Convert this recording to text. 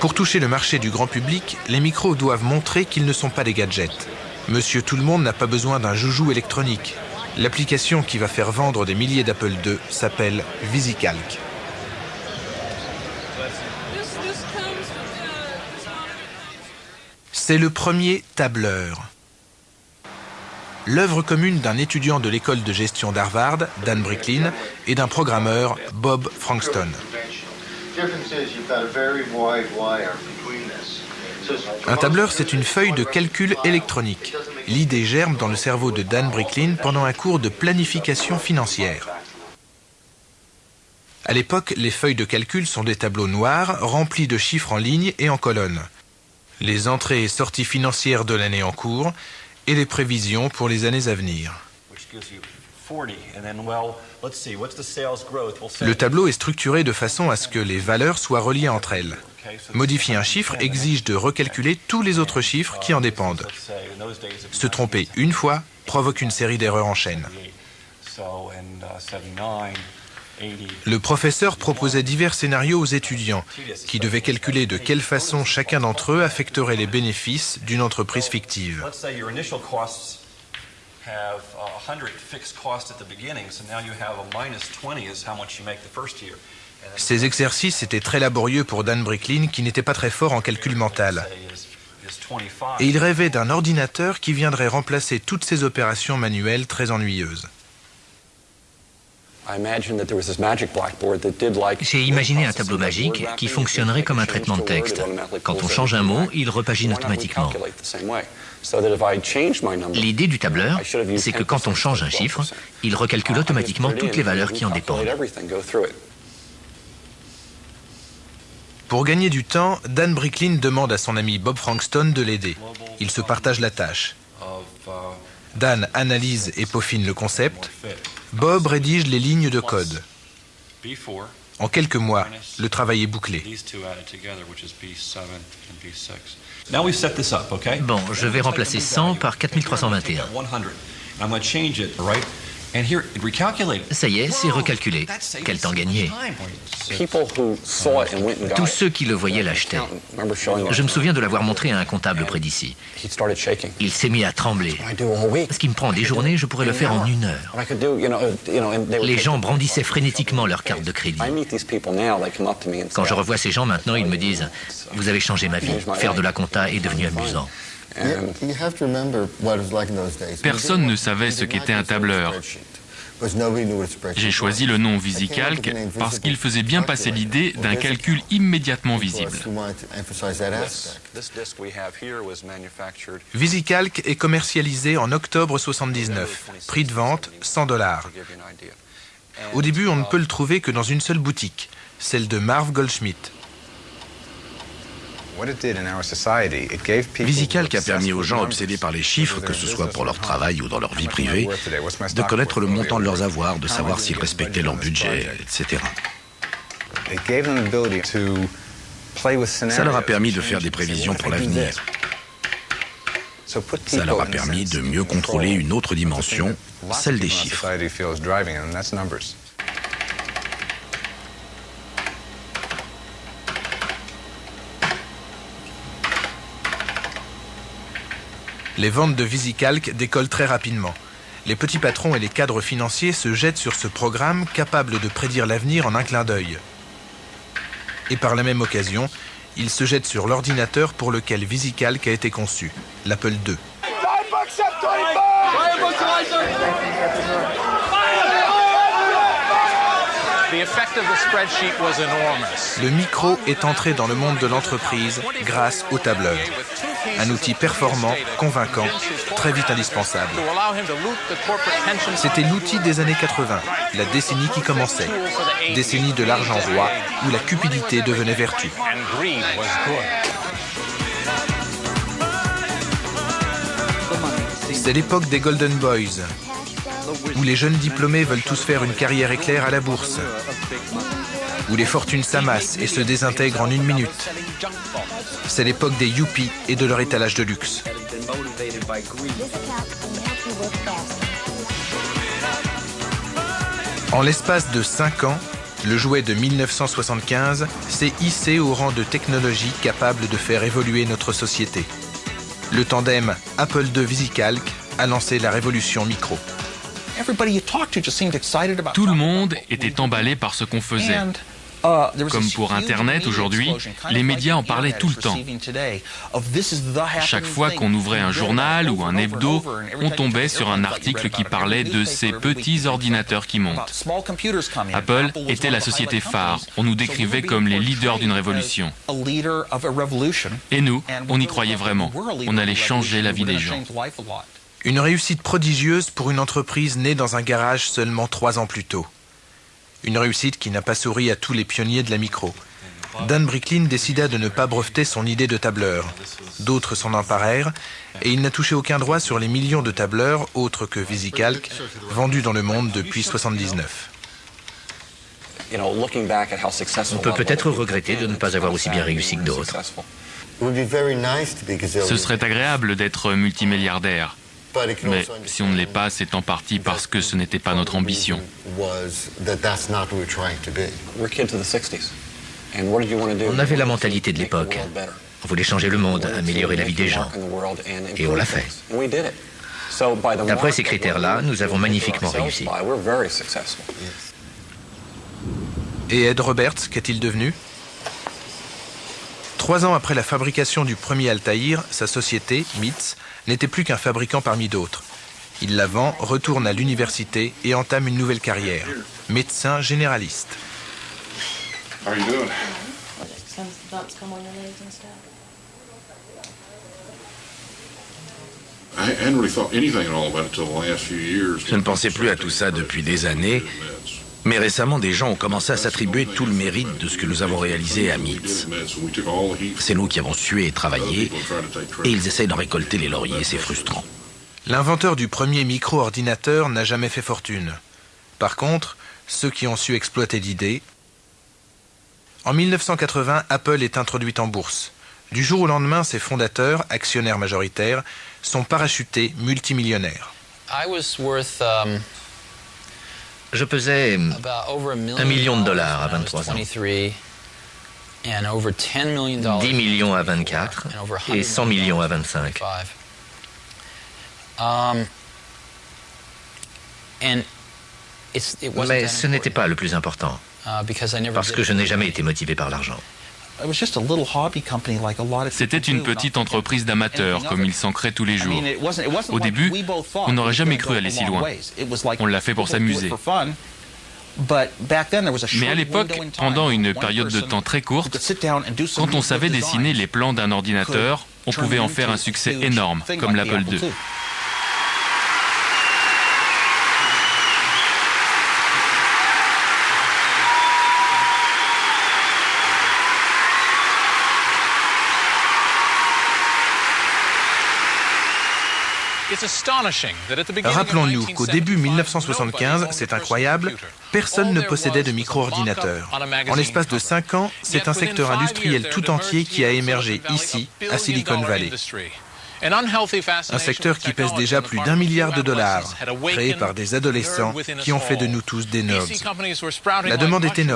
Pour toucher le marché du grand public, les micros doivent montrer qu'ils ne sont pas des gadgets. Monsieur Tout le Monde n'a pas besoin d'un joujou électronique. L'application qui va faire vendre des milliers d'Apple II s'appelle VisiCalc. C'est le premier tableur. L'œuvre commune d'un étudiant de l'école de gestion d'Harvard, Dan Bricklin, et d'un programmeur, Bob Frankston. Un tableur, c'est une feuille de calcul électronique. L'idée germe dans le cerveau de Dan Bricklin pendant un cours de planification financière. À l'époque, les feuilles de calcul sont des tableaux noirs remplis de chiffres en ligne et en colonnes. Les entrées et sorties financières de l'année en cours et les prévisions pour les années à venir. Le tableau est structuré de façon à ce que les valeurs soient reliées entre elles. Modifier un chiffre exige de recalculer tous les autres chiffres qui en dépendent. Se tromper une fois provoque une série d'erreurs en chaîne. Le professeur proposait divers scénarios aux étudiants qui devaient calculer de quelle façon chacun d'entre eux affecterait les bénéfices d'une entreprise fictive. Ces exercices étaient très laborieux pour Dan Bricklin qui n'était pas très fort en calcul mental. Et il rêvait d'un ordinateur qui viendrait remplacer toutes ces opérations manuelles très ennuyeuses. J'ai imaginé un tableau magique qui fonctionnerait comme un traitement de texte. Quand on change un mot, il repagine automatiquement. L'idée du tableur, c'est que quand on change un chiffre, il recalcule automatiquement toutes les valeurs qui en dépendent. Pour gagner du temps, Dan Bricklin demande à son ami Bob Frankston de l'aider. Ils se partagent la tâche. Dan analyse et peaufine le concept. Bob rédige les lignes de code. En quelques mois, le travail est bouclé. Bon, je vais remplacer 100 par 4321. Ça y est, c'est recalculé. Quel temps gagné Tous ceux qui le voyaient l'achetaient. Je me souviens de l'avoir montré à un comptable près d'ici. Il s'est mis à trembler. Ce qui me prend des journées, je pourrais le faire en une heure. Les gens brandissaient frénétiquement leur carte de crédit. Quand je revois ces gens maintenant, ils me disent « Vous avez changé ma vie. Faire de la compta est devenu amusant. » Personne ne savait ce qu'était un tableur. J'ai choisi le nom VisiCalc parce qu'il faisait bien passer l'idée d'un calcul immédiatement visible. VisiCalc est commercialisé en octobre 79. Prix de vente 100 dollars. Au début, on ne peut le trouver que dans une seule boutique, celle de Marv Goldschmidt. VisiCalc a permis aux gens obsédés par les chiffres, que ce soit pour leur travail ou dans leur vie privée, de connaître le montant de leurs avoirs, de savoir s'ils respectaient leur budget, etc. Ça leur a permis de faire des prévisions pour l'avenir. Ça leur a permis de mieux contrôler une autre dimension, celle des chiffres. Les ventes de VisiCalc décollent très rapidement. Les petits patrons et les cadres financiers se jettent sur ce programme capable de prédire l'avenir en un clin d'œil. Et par la même occasion, ils se jettent sur l'ordinateur pour lequel VisiCalc a été conçu, l'Apple II. Le micro est entré dans le monde de l'entreprise grâce au tableur. Un outil performant, convaincant, très vite indispensable. C'était l'outil des années 80, la décennie qui commençait. Décennie de l'argent roi, où la cupidité devenait vertu. C'est l'époque des Golden Boys, où les jeunes diplômés veulent tous faire une carrière éclair à la bourse, où les fortunes s'amassent et se désintègrent en une minute. C'est l'époque des yuppies et de leur étalage de luxe. En l'espace de 5 ans, Le jouet de 1975 s'est hissé au rang de technologie capable de faire évoluer notre société. Le tandem Apple II VisiCalc a lancé la révolution micro. Tout le monde était emballé par ce qu'on faisait. Comme pour Internet aujourd'hui, les médias en parlaient tout le temps. Chaque fois qu'on ouvrait un journal ou un hebdo, on tombait sur un article qui parlait de ces petits ordinateurs qui montent. Apple était la société phare. On nous décrivait comme les leaders d'une révolution. Et nous, on y croyait vraiment. On allait changer la vie des gens. Une réussite prodigieuse pour une entreprise née dans un garage seulement trois ans plus tôt. Une réussite qui n'a pas souri à tous les pionniers de la micro. Dan Bricklin décida de ne pas breveter son idée de tableur. D'autres s'en emparèrent et il n'a touché aucun droit sur les millions de tableurs, autres que VisiCalc, vendus dans le monde depuis 1979. On peut peut-être regretter de ne pas avoir aussi bien réussi que d'autres. Ce serait agréable d'être multimilliardaire. Mais si on ne l'est pas, c'est en partie parce que ce n'était pas notre ambition. On avait la mentalité de l'époque. On voulait changer le monde, améliorer la vie des gens. Et on l'a fait. D'après ces critères-là, nous avons magnifiquement réussi. Et Ed Roberts, qu'est-il devenu? Trois ans après la fabrication du premier Altaïr, sa société, MITS, n'était plus qu'un fabricant parmi d'autres. Il la vend, retourne à l'université et entame une nouvelle carrière, médecin généraliste. Je ne pensais plus à tout ça depuis des années mais récemment, des gens ont commencé à s'attribuer tout le mérite de ce que nous avons réalisé à MITS. C'est nous qui avons sué et travaillé, et ils essayent d'en récolter les lauriers, c'est frustrant. L'inventeur du premier micro-ordinateur n'a jamais fait fortune. Par contre, ceux qui ont su exploiter l'idée... En 1980, Apple est introduite en bourse. Du jour au lendemain, ses fondateurs, actionnaires majoritaires, sont parachutés multimillionnaires. Um, je pesais un million de dollars à 23 ans. 10 millions à 24 et 100 millions à 25. Um, Mais ce n'était pas le plus important, uh, parce que je n'ai jamais été motivé par l'argent. C'était une petite entreprise d'amateurs, comme il s'en crée tous les jours. Au début, on n'aurait jamais cru aller si loin. On l'a fait pour s'amuser. Mais à l'époque, pendant une période de temps très courte, quand on savait dessiner les plans d'un ordinateur, on pouvait en faire un succès énorme, comme l'Apple II. Rappelons-nous qu'au début 1975, c'est incroyable, personne ne possédait de micro-ordinateur. En l'espace de 5 ans, c'est un secteur industriel tout entier qui a émergé ici, à Silicon Valley. Un secteur qui pèse déjà plus d'un milliard de dollars, créé par des adolescents qui ont fait de nous tous des nobs. La demande est énorme.